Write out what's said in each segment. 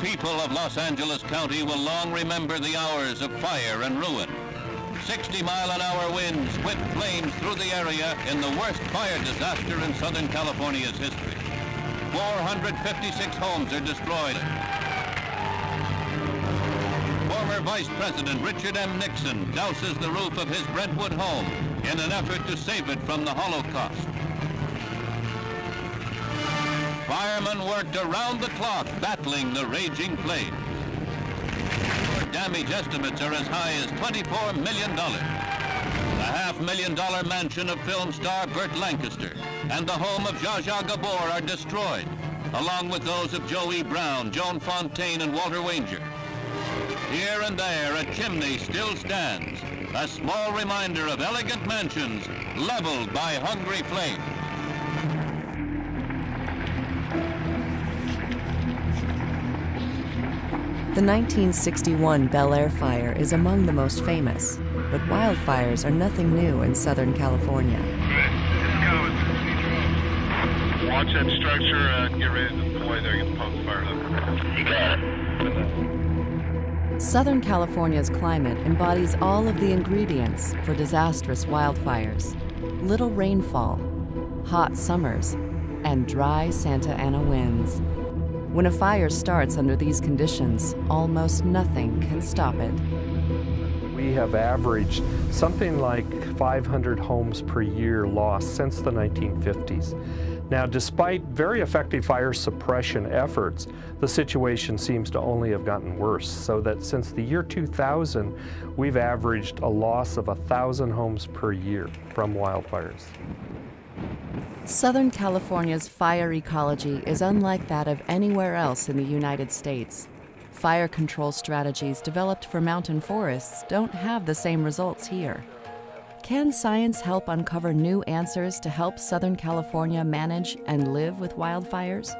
people of Los Angeles County will long remember the hours of fire and ruin. 60 mile an hour winds whipped flames through the area in the worst fire disaster in Southern California's history. 456 homes are destroyed. Former Vice President Richard M. Nixon douses the roof of his Brentwood home in an effort to save it from the Holocaust. Firemen worked around the clock battling the raging flames. Damage estimates are as high as $24 million. The half million dollar mansion of film star Burt Lancaster and the home of Zsa Zsa Gabor are destroyed, along with those of Joe E. Brown, Joan Fontaine, and Walter Wanger. Here and there, a chimney still stands, a small reminder of elegant mansions leveled by hungry flames. The 1961 Bel Air fire is among the most famous, but wildfires are nothing new in Southern California. Watch that structure and get ready to deploy there, get the pump fire You got it. Southern California's climate embodies all of the ingredients for disastrous wildfires. Little rainfall, hot summers, and dry Santa Ana winds. When a fire starts under these conditions, almost nothing can stop it. We have averaged something like 500 homes per year lost since the 1950s. Now, despite very effective fire suppression efforts, the situation seems to only have gotten worse, so that since the year 2000, we've averaged a loss of 1,000 homes per year from wildfires. Southern California's fire ecology is unlike that of anywhere else in the United States. Fire control strategies developed for mountain forests don't have the same results here. Can science help uncover new answers to help Southern California manage and live with wildfires?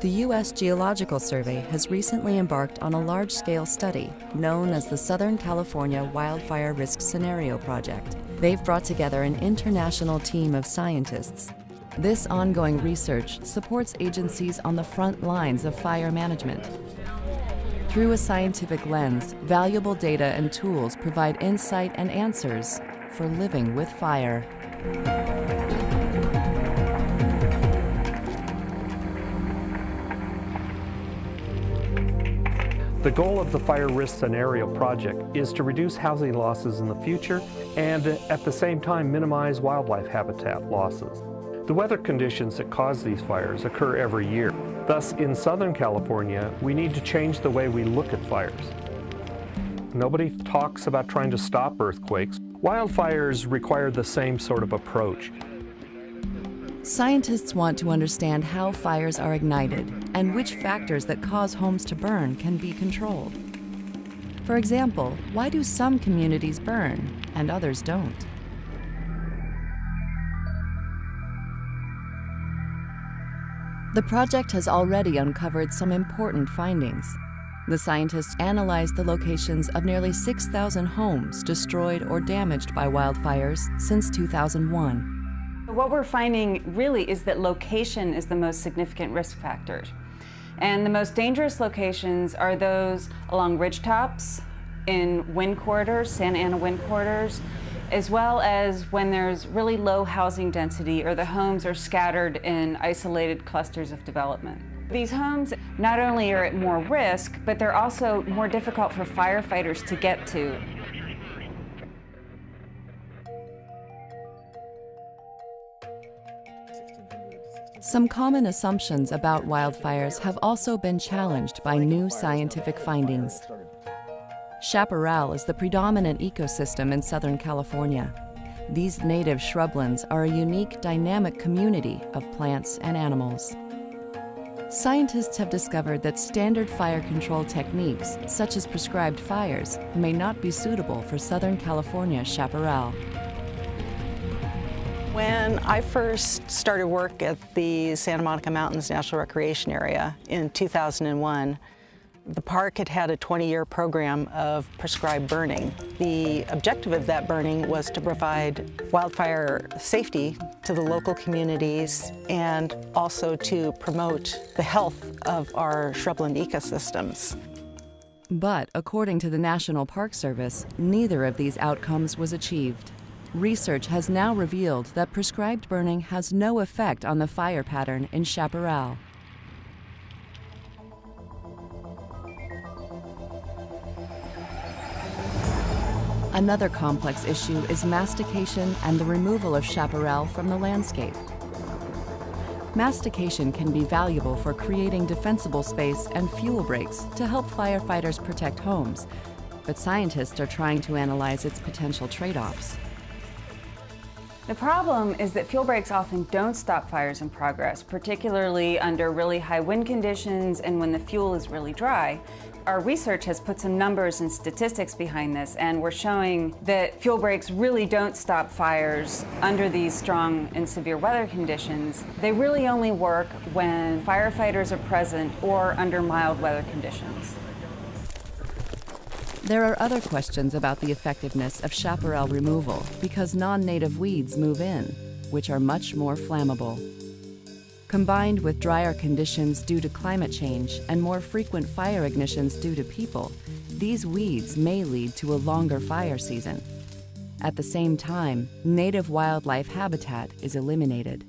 The U.S. Geological Survey has recently embarked on a large-scale study known as the Southern California Wildfire Risk Scenario Project. They've brought together an international team of scientists. This ongoing research supports agencies on the front lines of fire management. Through a scientific lens, valuable data and tools provide insight and answers for living with fire. The goal of the Fire Risk Scenario Project is to reduce housing losses in the future and at the same time minimize wildlife habitat losses. The weather conditions that cause these fires occur every year. Thus, in Southern California, we need to change the way we look at fires. Nobody talks about trying to stop earthquakes. Wildfires require the same sort of approach. Scientists want to understand how fires are ignited and which factors that cause homes to burn can be controlled. For example, why do some communities burn and others don't? The project has already uncovered some important findings. The scientists analyzed the locations of nearly 6,000 homes destroyed or damaged by wildfires since 2001. What we're finding really is that location is the most significant risk factor. And the most dangerous locations are those along ridgetops, in wind corridors, Santa Ana wind corridors, as well as when there's really low housing density or the homes are scattered in isolated clusters of development. These homes not only are at more risk, but they're also more difficult for firefighters to get to Some common assumptions about wildfires have also been challenged by new scientific findings. Chaparral is the predominant ecosystem in Southern California. These native shrublands are a unique dynamic community of plants and animals. Scientists have discovered that standard fire control techniques, such as prescribed fires, may not be suitable for Southern California chaparral. When I first started work at the Santa Monica Mountains National Recreation Area in 2001, The park had had a 20-year program of prescribed burning. The objective of that burning was to provide wildfire safety to the local communities and also to promote the health of our shrubland ecosystems. But according to the National Park Service, neither of these outcomes was achieved. Research has now revealed that prescribed burning has no effect on the fire pattern in chaparral. Another complex issue is mastication and the removal of chaparral from the landscape. Mastication can be valuable for creating defensible space and fuel breaks to help firefighters protect homes, but scientists are trying to analyze its potential trade-offs. The problem is that fuel breaks often don't stop fires in progress, particularly under really high wind conditions and when the fuel is really dry. Our research has put some numbers and statistics behind this, and we're showing that fuel breaks really don't stop fires under these strong and severe weather conditions. They really only work when firefighters are present or under mild weather conditions. There are other questions about the effectiveness of chaparral removal because non-native weeds move in, which are much more flammable. Combined with drier conditions due to climate change and more frequent fire ignitions due to people, these weeds may lead to a longer fire season. At the same time, native wildlife habitat is eliminated.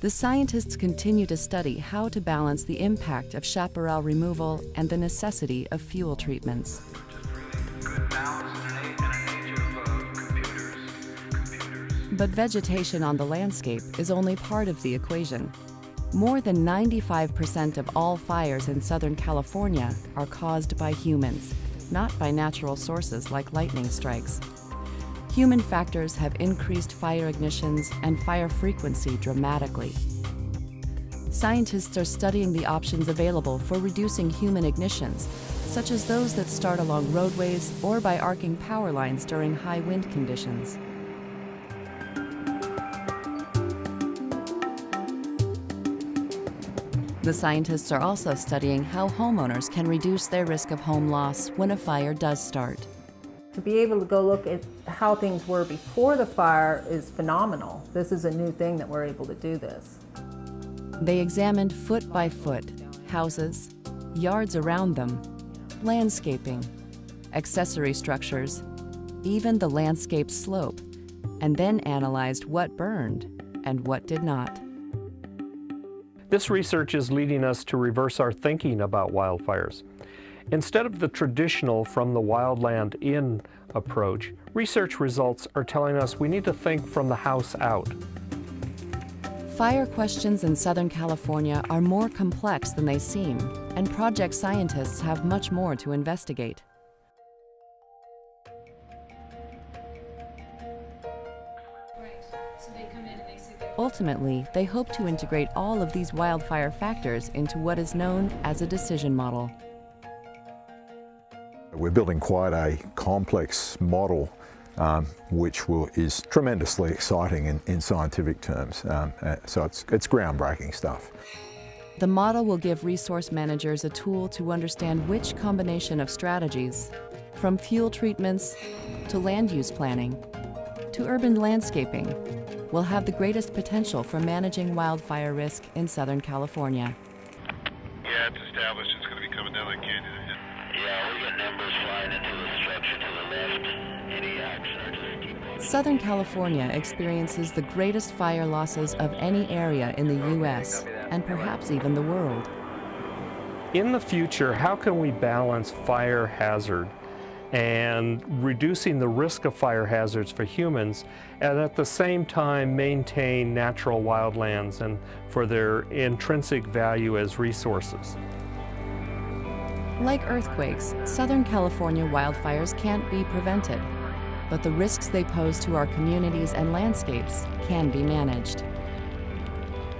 The scientists continue to study how to balance the impact of chaparral removal and the necessity of fuel treatments. But vegetation on the landscape is only part of the equation. More than 95% of all fires in Southern California are caused by humans, not by natural sources like lightning strikes. Human factors have increased fire ignitions and fire frequency dramatically. Scientists are studying the options available for reducing human ignitions, such as those that start along roadways or by arcing power lines during high wind conditions. The scientists are also studying how homeowners can reduce their risk of home loss when a fire does start. To be able to go look at how things were before the fire is phenomenal. This is a new thing that we're able to do this. They examined foot by foot houses, yards around them, landscaping, accessory structures, even the landscape slope, and then analyzed what burned and what did not. This research is leading us to reverse our thinking about wildfires. Instead of the traditional from the wildland in approach, research results are telling us we need to think from the house out. Fire questions in Southern California are more complex than they seem, and project scientists have much more to investigate. Ultimately, they hope to integrate all of these wildfire factors into what is known as a decision model. We're building quite a complex model um, which will, is tremendously exciting in, in scientific terms. Um, uh, so it's, it's groundbreaking stuff. The model will give resource managers a tool to understand which combination of strategies, from fuel treatments to land use planning to urban landscaping, will have the greatest potential for managing wildfire risk in Southern California. Yeah, it's established. It's going to be coming down that canyon. Southern California experiences the greatest fire losses of any area in the U.S. and perhaps even the world. In the future, how can we balance fire hazard and reducing the risk of fire hazards for humans and at the same time maintain natural wildlands and for their intrinsic value as resources. Like earthquakes, Southern California wildfires can't be prevented, but the risks they pose to our communities and landscapes can be managed.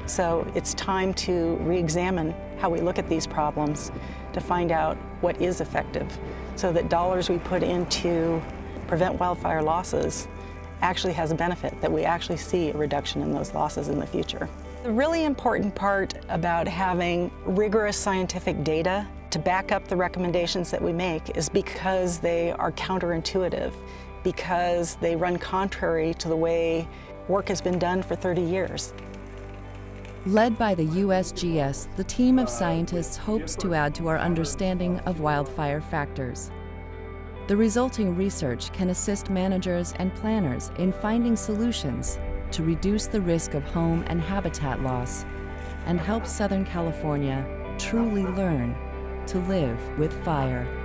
So it's time to re-examine how we look at these problems to find out what is effective so that dollars we put into prevent wildfire losses actually has a benefit, that we actually see a reduction in those losses in the future. The really important part about having rigorous scientific data to back up the recommendations that we make is because they are counterintuitive, because they run contrary to the way work has been done for 30 years. Led by the USGS, the team of scientists hopes to add to our understanding of wildfire factors. The resulting research can assist managers and planners in finding solutions to reduce the risk of home and habitat loss and help Southern California truly learn to live with fire.